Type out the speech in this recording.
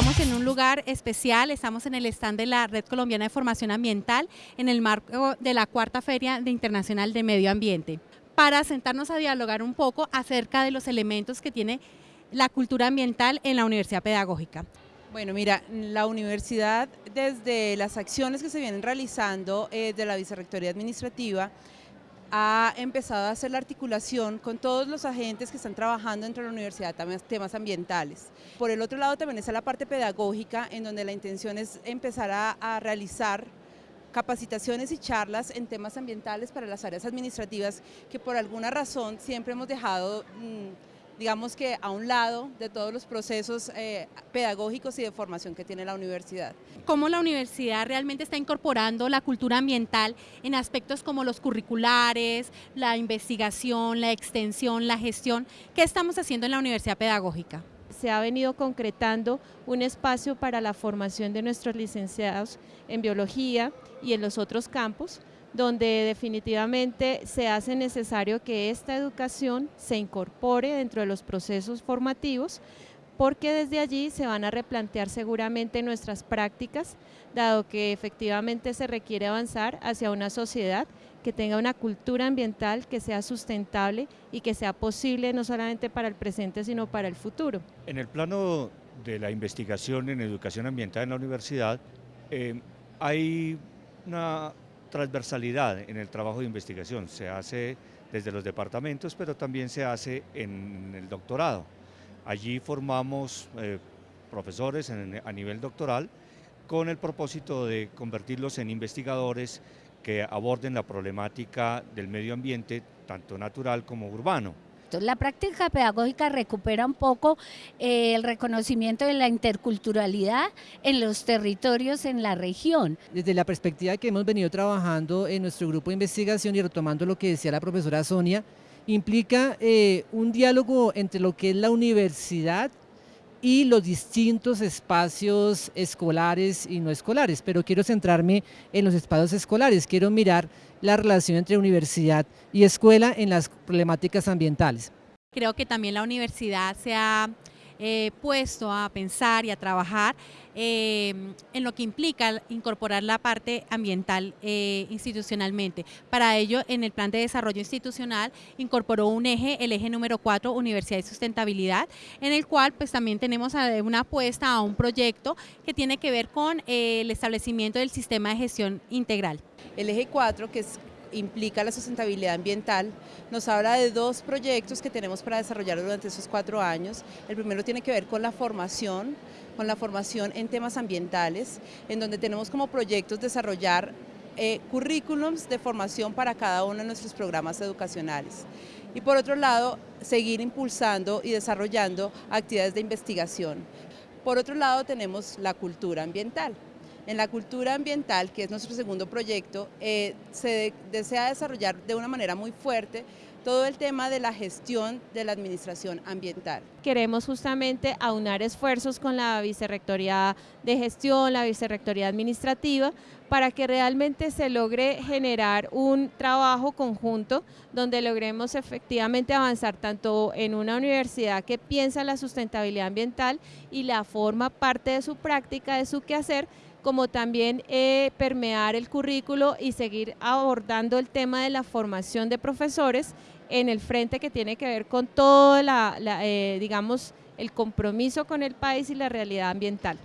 Estamos en un lugar especial, estamos en el stand de la Red Colombiana de Formación Ambiental en el marco de la Cuarta Feria de Internacional de Medio Ambiente, para sentarnos a dialogar un poco acerca de los elementos que tiene la cultura ambiental en la Universidad Pedagógica. Bueno, mira, la universidad desde las acciones que se vienen realizando eh, de la Vicerrectoría Administrativa ha empezado a hacer la articulación con todos los agentes que están trabajando dentro de la universidad, también temas ambientales. Por el otro lado también está la parte pedagógica, en donde la intención es empezar a, realizar capacitaciones y charlas en temas ambientales para las áreas administrativas que por alguna razón siempre hemos dejado... Mm, digamos que a un lado de todos los procesos eh, pedagógicos y de formación que tiene la universidad. ¿Cómo la universidad realmente está incorporando la cultura ambiental en aspectos como los curriculares, la investigación, la extensión, la gestión? ¿Qué estamos haciendo en la universidad pedagógica? se ha venido concretando un espacio para la formación de nuestros licenciados en biología y en los otros campos, donde definitivamente se hace necesario que esta educación se incorpore dentro de los procesos formativos porque desde allí se van a replantear seguramente nuestras prácticas, dado que efectivamente se requiere avanzar hacia una sociedad que tenga una cultura ambiental que sea sustentable y que sea posible no solamente para el presente, sino para el futuro. En el plano de la investigación en educación ambiental en la universidad, eh, hay una transversalidad en el trabajo de investigación. Se hace desde los departamentos, pero también se hace en el doctorado. Allí formamos eh, profesores a nivel doctoral con el propósito de convertirlos en investigadores que aborden la problemática del medio ambiente, tanto natural como urbano. La práctica pedagógica recupera un poco eh, el reconocimiento de la interculturalidad en los territorios en la región. Desde la perspectiva que hemos venido trabajando en nuestro grupo de investigación y retomando lo que decía la profesora Sonia, implica eh, un diálogo entre lo que es la universidad y los distintos espacios escolares y no escolares, pero quiero centrarme en los espacios escolares, quiero mirar la relación entre universidad y escuela en las problemáticas ambientales. Creo que también la universidad se ha eh, puesto a pensar y a trabajar eh, en lo que implica incorporar la parte ambiental eh, institucionalmente. Para ello, en el plan de desarrollo institucional incorporó un eje, el eje número 4, Universidad y Sustentabilidad, en el cual pues también tenemos una apuesta a un proyecto que tiene que ver con el establecimiento del sistema de gestión integral. El eje 4, que es implica la sustentabilidad ambiental, nos habla de dos proyectos que tenemos para desarrollar durante esos cuatro años. El primero tiene que ver con la formación, con la formación en temas ambientales, en donde tenemos como proyectos desarrollar eh, currículums de formación para cada uno de nuestros programas educacionales. Y por otro lado, seguir impulsando y desarrollando actividades de investigación. Por otro lado, tenemos la cultura ambiental. En la cultura ambiental, que es nuestro segundo proyecto, eh, se desea desarrollar de una manera muy fuerte todo el tema de la gestión de la administración ambiental. Queremos justamente aunar esfuerzos con la Vicerrectoría de Gestión, la Vicerrectoría Administrativa, para que realmente se logre generar un trabajo conjunto donde logremos efectivamente avanzar tanto en una universidad que piensa en la sustentabilidad ambiental y la forma parte de su práctica, de su quehacer, como también eh, permear el currículo y seguir abordando el tema de la formación de profesores en el frente que tiene que ver con todo la, eh, digamos, el compromiso con el país y la realidad ambiental.